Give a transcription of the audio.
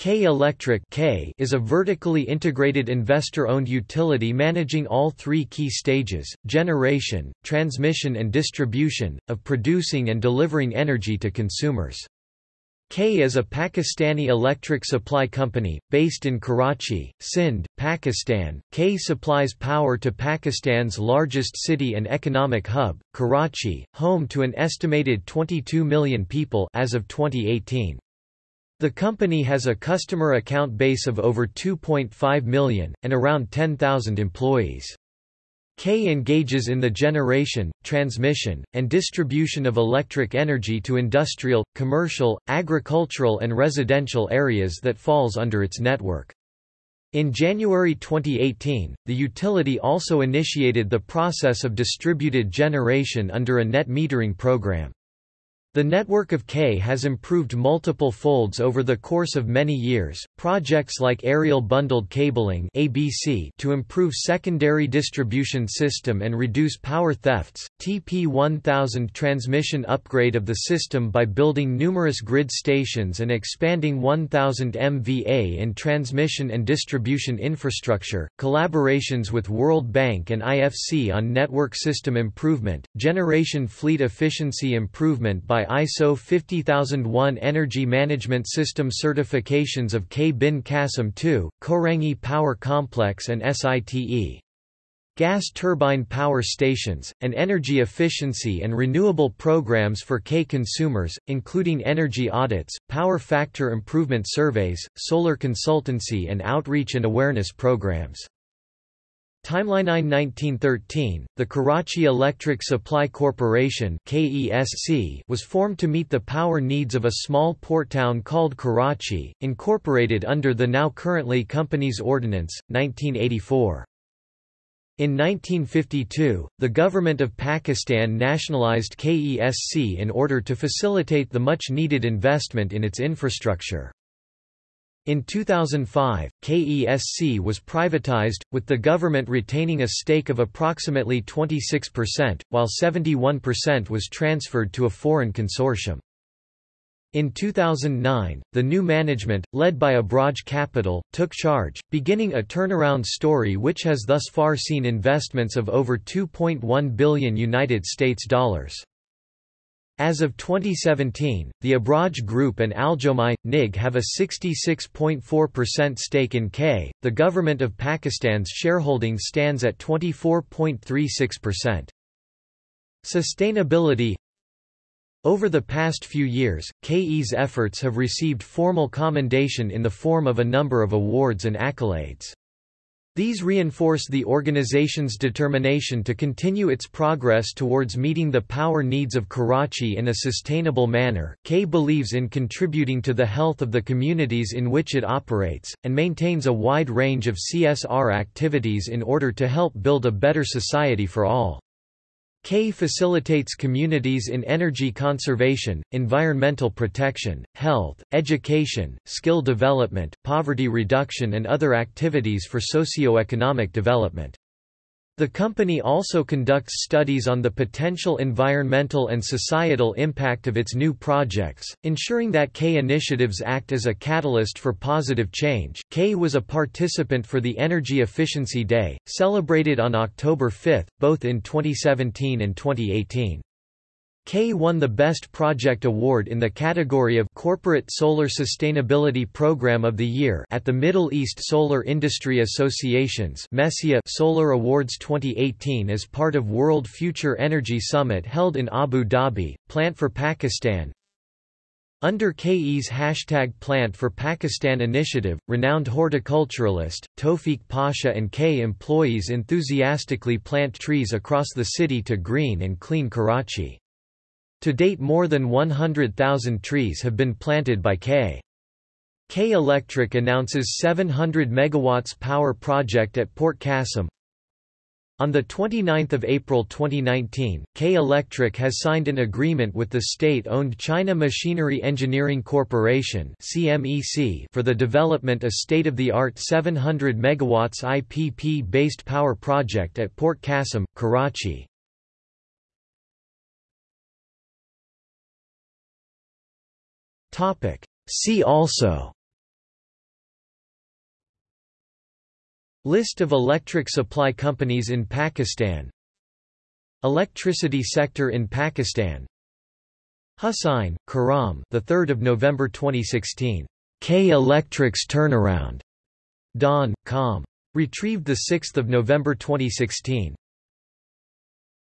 K Electric K is a vertically integrated investor-owned utility managing all three key stages, generation, transmission and distribution, of producing and delivering energy to consumers. K is a Pakistani electric supply company, based in Karachi, Sindh, Pakistan. K supplies power to Pakistan's largest city and economic hub, Karachi, home to an estimated 22 million people as of 2018. The company has a customer account base of over 2.5 million, and around 10,000 employees. K engages in the generation, transmission, and distribution of electric energy to industrial, commercial, agricultural and residential areas that falls under its network. In January 2018, the utility also initiated the process of distributed generation under a net metering program. The network of K has improved multiple folds over the course of many years. Projects like aerial bundled cabling (ABC) to improve secondary distribution system and reduce power thefts, TP1000 transmission upgrade of the system by building numerous grid stations and expanding 1000 MVA in transmission and distribution infrastructure, collaborations with World Bank and IFC on network system improvement, generation fleet efficiency improvement by by ISO 50001 Energy Management System certifications of K bin Qasim 2, Korangi Power Complex and SITE. Gas turbine power stations, and energy efficiency and renewable programs for K consumers, including energy audits, power factor improvement surveys, solar consultancy and outreach and awareness programs. Timeline 1913, the Karachi Electric Supply Corporation was formed to meet the power needs of a small port town called Karachi, incorporated under the now currently Companies Ordinance, 1984. In 1952, the government of Pakistan nationalized KESC in order to facilitate the much-needed investment in its infrastructure. In 2005, KESC was privatized, with the government retaining a stake of approximately 26%, while 71% was transferred to a foreign consortium. In 2009, the new management, led by Abraj Capital, took charge, beginning a turnaround story which has thus far seen investments of over 2.1 billion United States dollars. As of 2017, the Abraj Group and Al-Jomaih NIG have a 66.4% stake in K. The government of Pakistan's shareholding stands at 24.36%. Sustainability Over the past few years, KE's efforts have received formal commendation in the form of a number of awards and accolades. These reinforce the organization's determination to continue its progress towards meeting the power needs of Karachi in a sustainable manner. K believes in contributing to the health of the communities in which it operates, and maintains a wide range of CSR activities in order to help build a better society for all. K facilitates communities in energy conservation, environmental protection, health, education, skill development, poverty reduction and other activities for socio-economic development. The company also conducts studies on the potential environmental and societal impact of its new projects, ensuring that K initiatives act as a catalyst for positive change. K was a participant for the Energy Efficiency Day, celebrated on October 5, both in 2017 and 2018. K won the Best Project Award in the category of Corporate Solar Sustainability Program of the Year at the Middle East Solar Industry Association's Solar Awards 2018 as part of World Future Energy Summit held in Abu Dhabi, Plant for Pakistan. Under KE's hashtag Plant for Pakistan initiative, renowned horticulturalist, Tawfiq Pasha and K employees enthusiastically plant trees across the city to green and clean Karachi. To date more than 100,000 trees have been planted by K. K Electric announces 700 MW power project at Port Qasim. On 29 April 2019, K Electric has signed an agreement with the state-owned China Machinery Engineering Corporation for the development of state-of-the-art 700 MW IPP-based power project at Port Qasim, Karachi. Topic. See also List of electric supply companies in Pakistan Electricity sector in Pakistan Hussain, Karam, the 3rd of November 2016. K Electrics turnaround. Dawn, com. Retrieved the 6th of November 2016.